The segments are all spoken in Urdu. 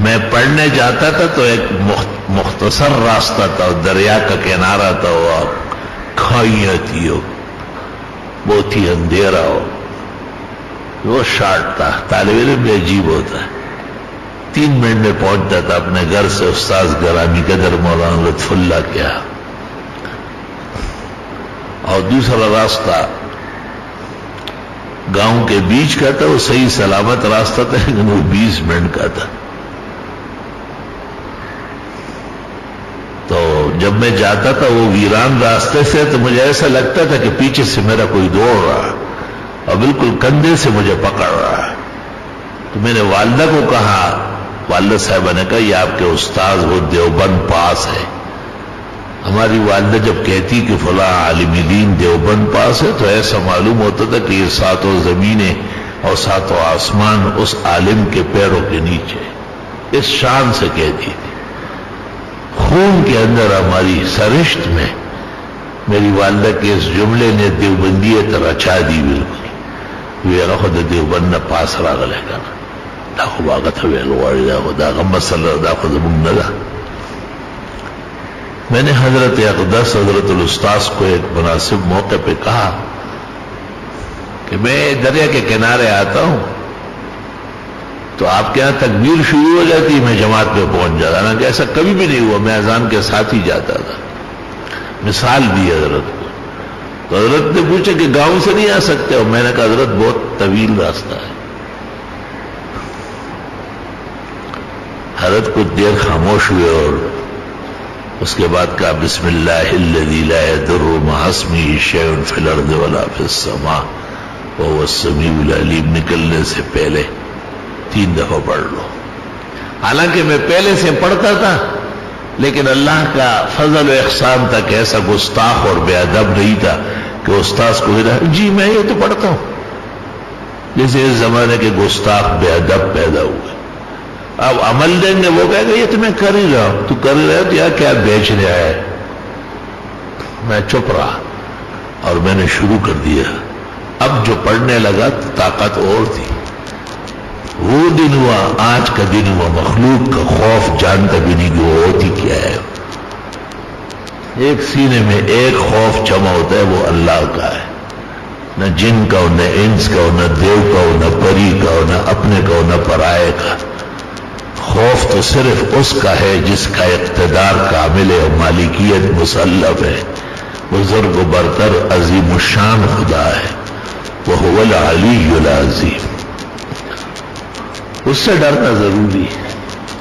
میں پڑھنے جاتا تھا تو ایک مختصر راستہ تھا، دریا کا کنارہ تھا، وہ کھائیاں تھی ہو بہت ہی اندھیرا ہو۔ وہ شارٹ تھا، طالب علم بھی عجیب ہوتا ہے۔ تین منٹ میں پہنچتا تھا اپنے گھر سے، استاذ گرامی قدر مولانا لطف اللہ کیا اور دوسرا راستہ، گاؤں کے بیچ کا تھا، وہ صحیح سلامت راستہ تھا، لیکن وہ بیس منٹ کا تھا تو جب میں جاتا تھا وہ ویران راستے سے، تو مجھے ایسا لگتا تھا کہ پیچھے سے میرا کوئی دوڑ رہا اور بالکل کندھے سے مجھے پکڑ رہا تو میں نے والدہ کو کہا، والدہ صاحبہ نے کہا، یہ آپ کے استاذ وہ دیوبند پاس ہے۔ ہماری والدہ جب کہتی کہ فلاں عالم دین دیوبند پاس ہے، تو ایسا معلوم ہوتا تھا کہ یہ ساتوں زمینیں اور ساتوں آسمان اس عالم کے پیروں کے نیچے اس شان سے کہتی۔ تھی خون کے اندر ہماری سرشت میں میری والدہ کے اس جملے نے دیوبندیت رچا دی بالکل۔ یہ خود دیوبند پاس راغلے کا دا خو باغت ویل غواړي دا خو دا غم مسله دا خو زمونږ نه ده میں نے حضرت اقدس، حضرت الاستاذ کو ایک مناسب موقع پہ کہا کہ میں دریا کے کنارے آتا ہوں۔ تو آپ کے یہاں تکبیر شروع ہو جاتی میں جماعت پہ پہنچ جاتا نا کہ ایسا کبھی بھی نہیں ہوا، میں اذان کے ساتھ ہی جاتا تھا۔ مثال دی حضرت کو۔ تو حضرت نے پوچھا کہ گاؤں سے نہیں آ سکتے؟ اور میں نے کہا، حضرت بہت طویل راستہ ہے۔ حضرت کچھ دیر خاموش ہوئے اور اس کے بعد کہا، بسم اللہ الذي لا يضر مع اسمه شيء الارض ولا في السماء، وهو السميع العليم نکلنے سے پہلے۔ تین دفعہ پڑھ لو۔ حالانکہ میں پہلے سے پڑھتا تھا، لیکن اللہ کا فضل و احسان تھا کہ ایسا گستاخ اور بے ادب نہیں تھا کہ استاذ کو جی میں یہ تو پڑھتا ہوں۔ جیسے اس زمانے کے گستاخ بے ادب پیدا ہوئے۔ اب عمل دیں گے، وہ کہے گا، یہ تو میں کر ہی رہا ہوں۔ تو کر ہی رہا تو یار کیا بیچ رہا ہے؟ میں چپ رہا اور میں نے شروع کر دیا۔ اب جو پڑھنے لگا تو طاقت اور تھی۔ وہ دن ہوا، آج کا دن ہوا، مخلوق کا خوف جانتا بھی نہیں کہ وہ ہوتی کیا ہے۔ ایک سینے میں ایک خوف جمع ہوتا ہے، وہ اللہ کا ہے۔ نہ جن کا ہو نہ انس کا ہو نہ دیو کا ہو نہ پری کا ہو نہ اپنے کا ہو نہ پرائے کا۔ خوف تو صرف اس کا ہے جس کا اقتدار کامل اور مالکیت مسلف ہے۔ بزرگ و برتر عظیم الشان خدا ہے۔ وہ العلی العظیم۔ اس سے ڈرنا ضروری ہے۔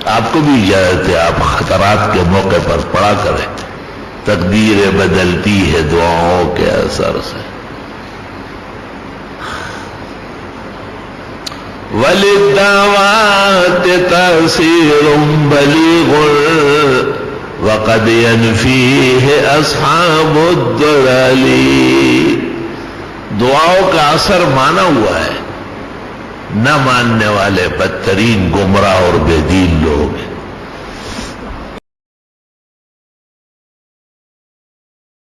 آپ کو بھی اجازت ہے، آپ خطرات کے موقع پر پڑا کریں۔ تقدیر بدلتی ہے دعاؤں کے اثر سے۔ وللدعوات تأثير بليغ، وقد ينفيه أصحاب الضلال۔ دعاؤں کا اثر مانا ہوا ہے۔ نہ ماننے والے بدترین گمراہ اور